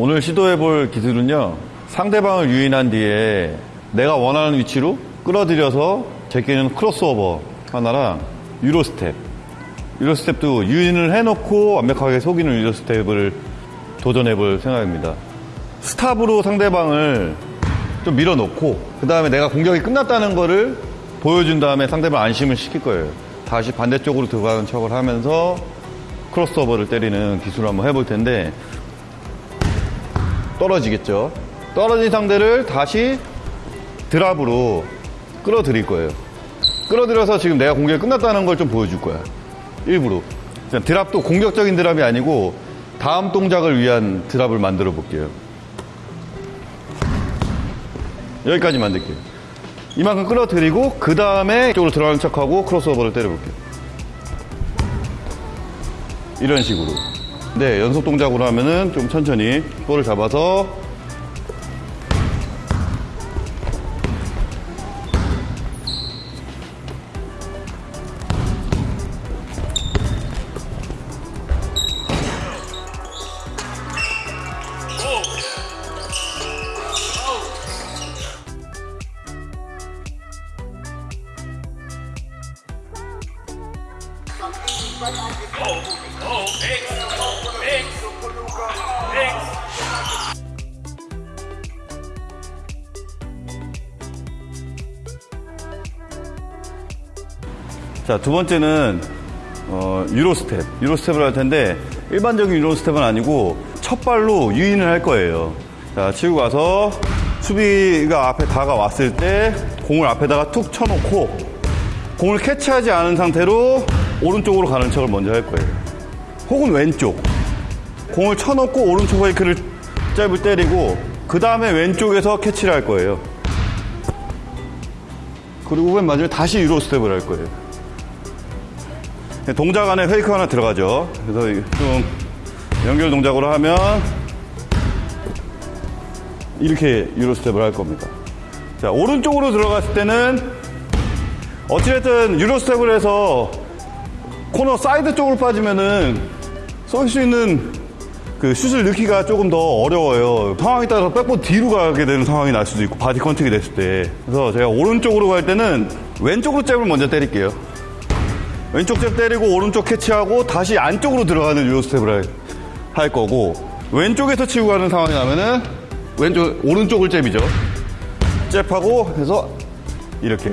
오늘 시도해 볼 기술은요. 상대방을 유인한 뒤에 내가 원하는 위치로 끌어들여서 제끼는 크로스오버 하나랑 Euro step. Euro step도 유인을 해놓고 완벽하게 속이는 Euro step을 도전해 볼 생각입니다. stop으로 상대방을 좀 밀어놓고 그 다음에 내가 공격이 끝났다는 거를 보여준 다음에 상대방 안심을 시킬 거예요. 다시 반대쪽으로 들어가는 척을 하면서 크로스오버를 때리는 기술을 한번 해볼 텐데 떨어지겠죠. 떨어진 상대를 다시 드랍으로 끌어들일 거예요. 끌어들여서 지금 내가 공격이 끝났다는 걸 좀 보여줄 거야. 일부러. 드랍도 공격적인 드랍이 아니고 다음 동작을 위한 드랍을 만들어 볼게요. 여기까지 만들게요. 이만큼 끌어들이고 그 다음에 이쪽으로 들어가는 척하고 크로스오버를 때려볼게요. 이런 식으로. 네, 연속 동작으로 하면은 좀 천천히 볼을 잡아서 자, 두 번째는 어, Euro step. Euro step을 할 텐데 일반적인 Euro step은 아니고 첫 발로 유인을 할 거예요. 자, 치고 가서 수비가 앞에 다가왔을 때 공을 앞에다가 툭 쳐놓고 공을 캐치하지 않은 상태로 오른쪽으로 가는 척을 먼저 할 거예요. 혹은 왼쪽. 공을 쳐놓고 오른쪽 fake를 잽을 때리고 그 다음에 왼쪽에서 캐치를 할 거예요. 그리고 맨 마지막에 다시 Euro step을 할 거예요. 동작 안에 fake 하나 들어가죠. 그래서 좀 연결 동작으로 하면 이렇게 Euro step을 할 겁니다. 자, 오른쪽으로 들어갔을 때는 어찌됐든 Euro step을 해서 코너 사이드 쪽으로 빠지면은 쏠 수 있는 그 슛을 넣기가 조금 더 어려워요. 상황에 따라서 백보드 뒤로 가게 되는 상황이 날 수도 있고 body contact이 됐을 때. 그래서 제가 오른쪽으로 갈 때는 왼쪽으로 잽을 먼저 때릴게요. 왼쪽 잽 때리고 오른쪽 캐치하고 다시 안쪽으로 들어가는 Euro step을 할, 할 거고 왼쪽에서 치고 가는 상황이 나면은 왼쪽 오른쪽을 잽이죠. 잽하고 해서 이렇게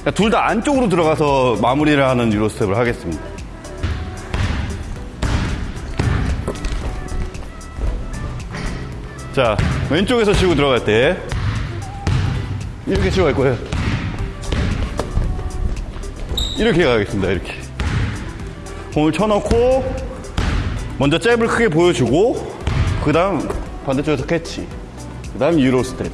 그러니까 둘 다 안쪽으로 들어가서 마무리를 하는 Euro step을 하겠습니다. 자 왼쪽에서 치고 들어갈 때 이렇게 치고 갈 거예요. 이렇게 가겠습니다. 이렇게. 공을 쳐놓고 먼저 잽을 크게 보여주고 그 다음 반대쪽에서 캐치 그 다음 Euro step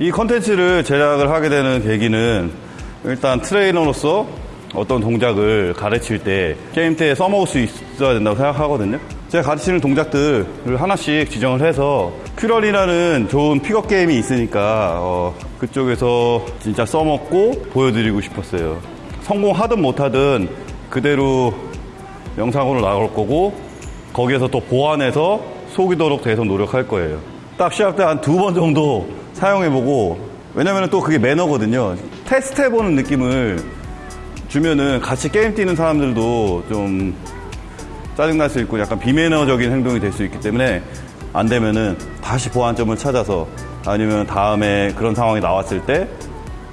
이 컨텐츠를 제작을 하게 되는 계기는 일단 트레이너로서 어떤 동작을 가르칠 때 게임 때에 써먹을 수 있어야 된다고 생각하거든요. 제가 가르치는 동작들을 하나씩 지정을 해서 큐럴이라는 좋은 픽업 게임이 있으니까 어, 그쪽에서 진짜 써먹고 보여드리고 싶었어요. 성공하든 못하든 그대로 영상으로 나올 거고 거기에서 또 보완해서 쏙이도록 계속 노력할 거예요. 딱 시합 때 한 두 번 정도 사용해보고 왜냐면 또 그게 매너거든요. 테스트해보는 느낌을 주면은 같이 게임 뛰는 사람들도 좀 짜증날 수 있고 약간 비매너적인 행동이 될 수 있기 때문에 안 되면은 다시 보완점을 찾아서 아니면 다음에 그런 상황이 나왔을 때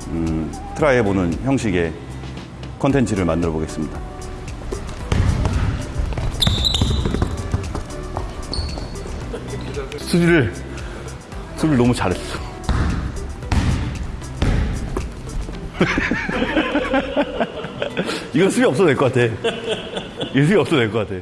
음, try 해보는 형식의 컨텐츠를 만들어 보겠습니다. 수비를 수비를 너무 잘했어. 이건 수비 없어도 될 것 같아. 이건 수비 없어도 될 것 같아.